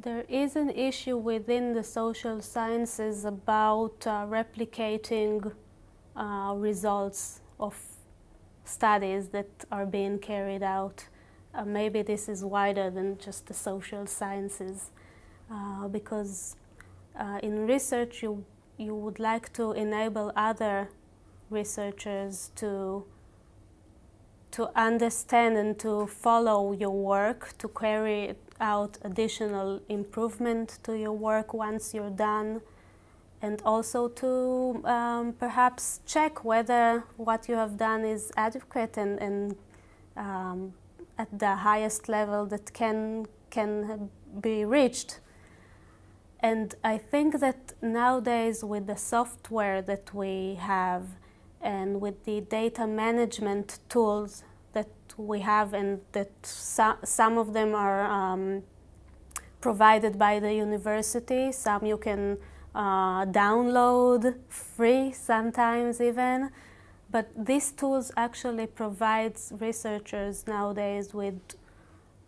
There is an issue within the social sciences about uh, replicating uh, results of studies that are being carried out. Uh, maybe this is wider than just the social sciences uh, because uh, in research you, you would like to enable other researchers to to understand and to follow your work, to carry out additional improvement to your work once you're done, and also to um, perhaps check whether what you have done is adequate and, and um, at the highest level that can, can be reached. And I think that nowadays with the software that we have and with the data management tools that we have and that so, some of them are um, provided by the university, some you can uh, download free sometimes even. But these tools actually provides researchers nowadays with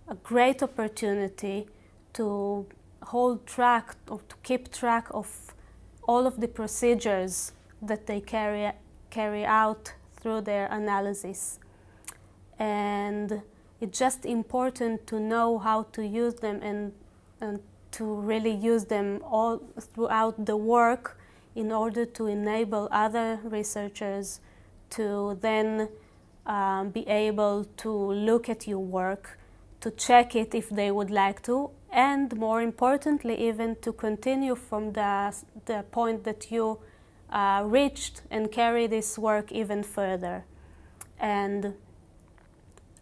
a great opportunity to hold track or to keep track of all of the procedures that they carry carry out through their analysis. And it's just important to know how to use them and, and to really use them all throughout the work in order to enable other researchers to then um, be able to look at your work, to check it if they would like to, and more importantly, even to continue from the, the point that you uh, reached and carry this work even further. And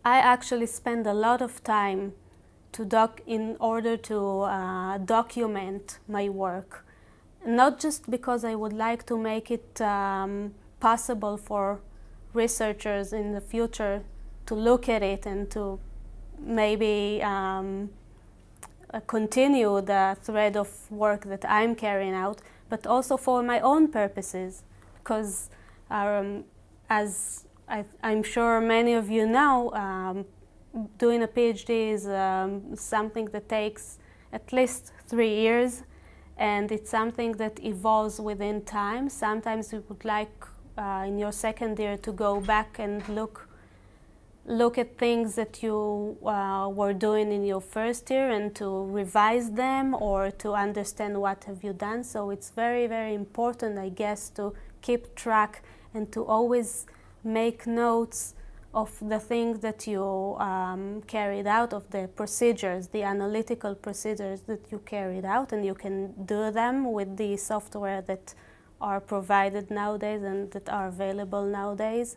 I actually spend a lot of time to doc in order to uh, document my work. Not just because I would like to make it um, possible for researchers in the future to look at it and to maybe um, continue the thread of work that I'm carrying out, but also for my own purposes. Because um, as I, am sure many of you know, um, doing a PhD is um, something that takes at least three years and it's something that evolves within time. Sometimes you would like uh, in your second year to go back and look look at things that you uh, were doing in your first year and to revise them or to understand what have you done. So it's very, very important, I guess, to keep track and to always make notes of the things that you um, carried out, of the procedures, the analytical procedures that you carried out, and you can do them with the software that are provided nowadays and that are available nowadays.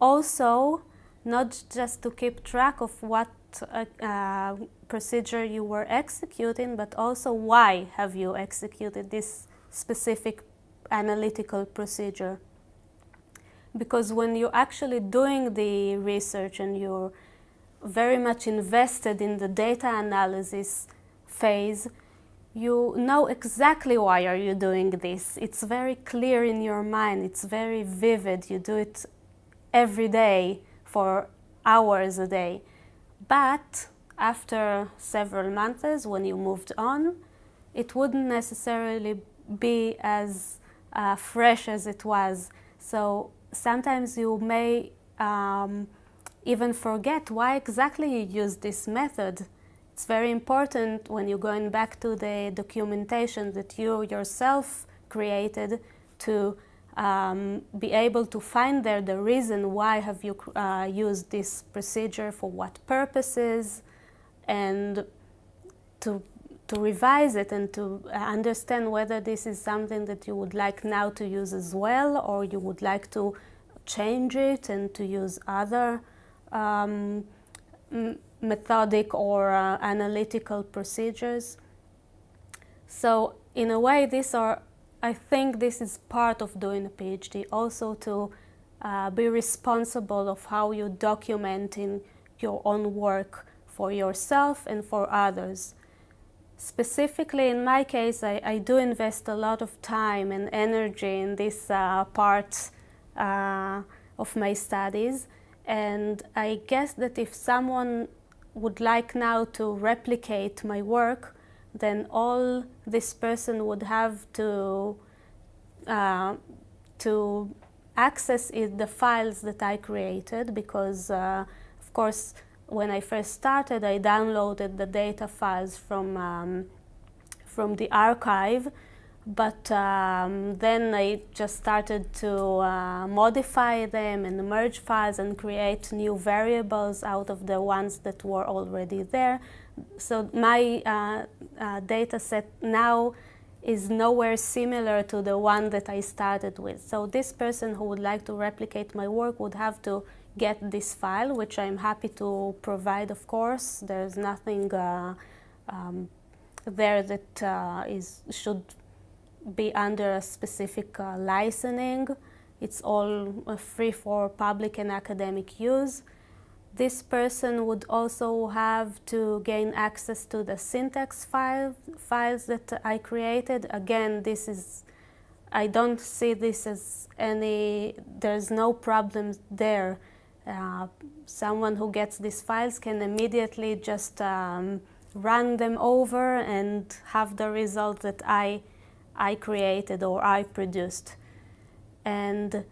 Also, not just to keep track of what uh, uh, procedure you were executing, but also why have you executed this specific analytical procedure. Because when you're actually doing the research and you're very much invested in the data analysis phase, you know exactly why are you doing this. It's very clear in your mind, it's very vivid, you do it every day for hours a day. But after several months, when you moved on, it wouldn't necessarily be as uh, fresh as it was. So sometimes you may um, even forget why exactly you use this method. It's very important when you're going back to the documentation that you yourself created to um, be able to find there the reason why have you uh, used this procedure for what purposes and to to revise it and to understand whether this is something that you would like now to use as well or you would like to change it and to use other um, methodic or uh, analytical procedures. So in a way these are I think this is part of doing a PhD, also to uh, be responsible of how you're documenting your own work for yourself and for others. Specifically in my case, I, I do invest a lot of time and energy in this uh, part uh, of my studies and I guess that if someone would like now to replicate my work, then all this person would have to uh, to access is the files that I created because uh, of course when I first started I downloaded the data files from um, from the archive but um, then I just started to uh, modify them and merge files and create new variables out of the ones that were already there. So my uh, uh, data set now is nowhere similar to the one that I started with. So this person who would like to replicate my work would have to get this file, which I'm happy to provide, of course. There's nothing uh, um, there that uh, is should be under a specific uh, licensing. It's all uh, free for public and academic use. This person would also have to gain access to the syntax file, files that I created. Again, this is, I don't see this as any, there's no problem there. Uh, someone who gets these files can immediately just um, run them over and have the result that I I created or I produced. And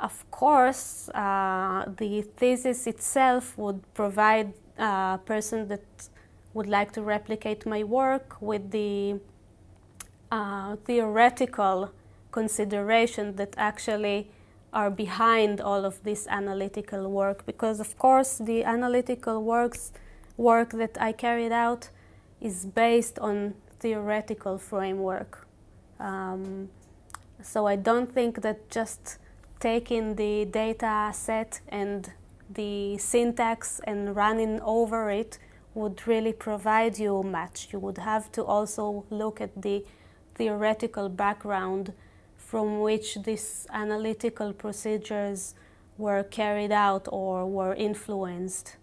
of course, uh, the thesis itself would provide a person that would like to replicate my work with the uh, theoretical consideration that actually are behind all of this analytical work because of course the analytical works work that I carried out is based on theoretical framework um, so I don't think that just taking the data set and the syntax and running over it would really provide you much. You would have to also look at the theoretical background from which these analytical procedures were carried out or were influenced.